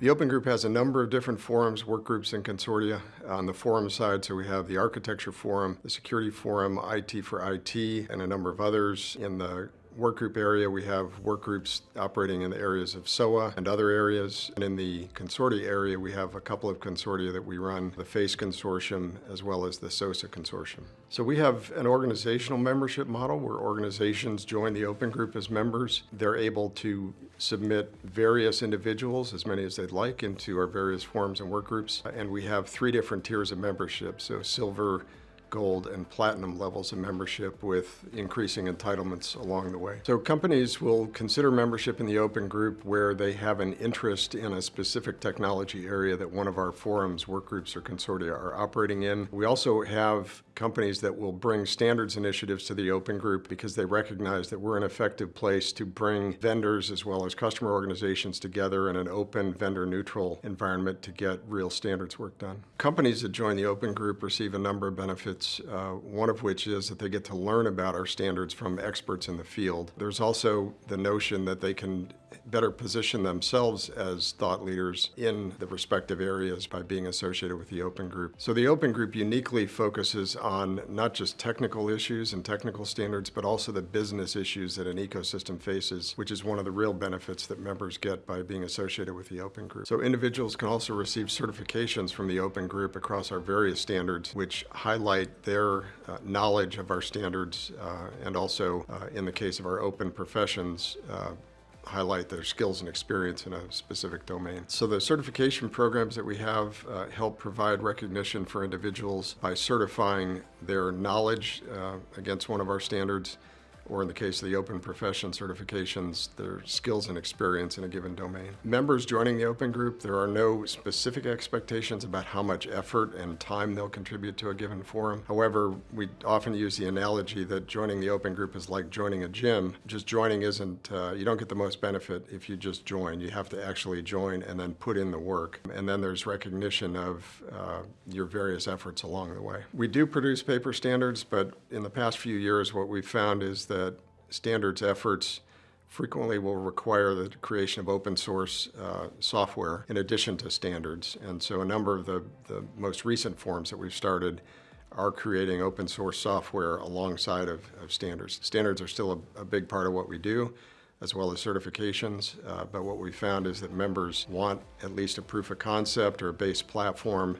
The Open Group has a number of different forums, work groups, and consortia. On the forum side, so we have the Architecture Forum, the Security Forum, IT for IT, and a number of others. In the work group area, we have work groups operating in the areas of SOA and other areas. And in the consortia area, we have a couple of consortia that we run, the FACE Consortium as well as the SOSA Consortium. So we have an organizational membership model where organizations join the Open Group as members. They're able to submit various individuals, as many as they'd like, into our various forums and work groups. And we have three different tiers of membership, so silver, gold, and platinum levels of membership with increasing entitlements along the way. So companies will consider membership in the open group where they have an interest in a specific technology area that one of our forums, work groups, or consortia are operating in. We also have companies that will bring standards initiatives to the open group because they recognize that we're an effective place to bring vendors as well as customer organizations together in an open, vendor-neutral environment to get real standards work done. Companies that join the open group receive a number of benefits benefits, uh, one of which is that they get to learn about our standards from experts in the field. There's also the notion that they can better position themselves as thought leaders in the respective areas by being associated with the Open Group. So the Open Group uniquely focuses on not just technical issues and technical standards, but also the business issues that an ecosystem faces, which is one of the real benefits that members get by being associated with the Open Group. So individuals can also receive certifications from the Open Group across our various standards, which highlight their uh, knowledge of our standards uh, and also, uh, in the case of our open professions, uh, highlight their skills and experience in a specific domain. So the certification programs that we have uh, help provide recognition for individuals by certifying their knowledge uh, against one of our standards or in the case of the open profession certifications, their skills and experience in a given domain. Members joining the open group, there are no specific expectations about how much effort and time they'll contribute to a given forum. However, we often use the analogy that joining the open group is like joining a gym. Just joining isn't, uh, you don't get the most benefit if you just join. You have to actually join and then put in the work. And then there's recognition of uh, your various efforts along the way. We do produce paper standards, but in the past few years, what we've found is that that standards efforts frequently will require the creation of open source uh, software in addition to standards. And so a number of the, the most recent forums that we've started are creating open source software alongside of, of standards. Standards are still a, a, big part of what we do, as well as certifications, uh, but what we found is that members want at least a proof of concept or a base platform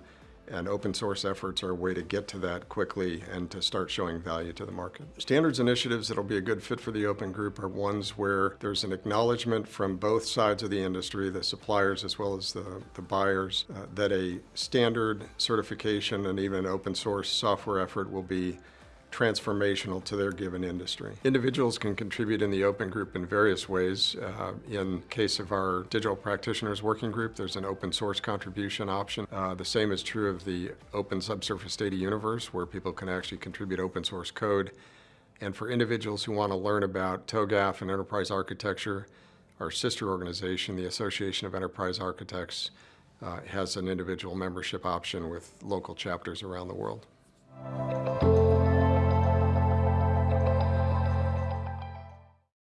and open source efforts are a way to get to that quickly and to start showing value to the market. Standards initiatives that'll be a good fit for the open group are ones where there's an acknowledgement from both sides of the industry, the suppliers as well as the, the buyers, uh, that a standard certification and even open source software effort will be transformational to their given industry. Individuals can contribute in the open group in various ways. Uh, in case of our digital practitioners working group, there's an open source contribution option. Uh, the same is true of the open subsurface data universe where people can actually contribute open source code. And for individuals who want to learn about TOGAF and enterprise architecture, our sister organization, the Association of Enterprise Architects, uh, has an individual membership option with local chapters around the world.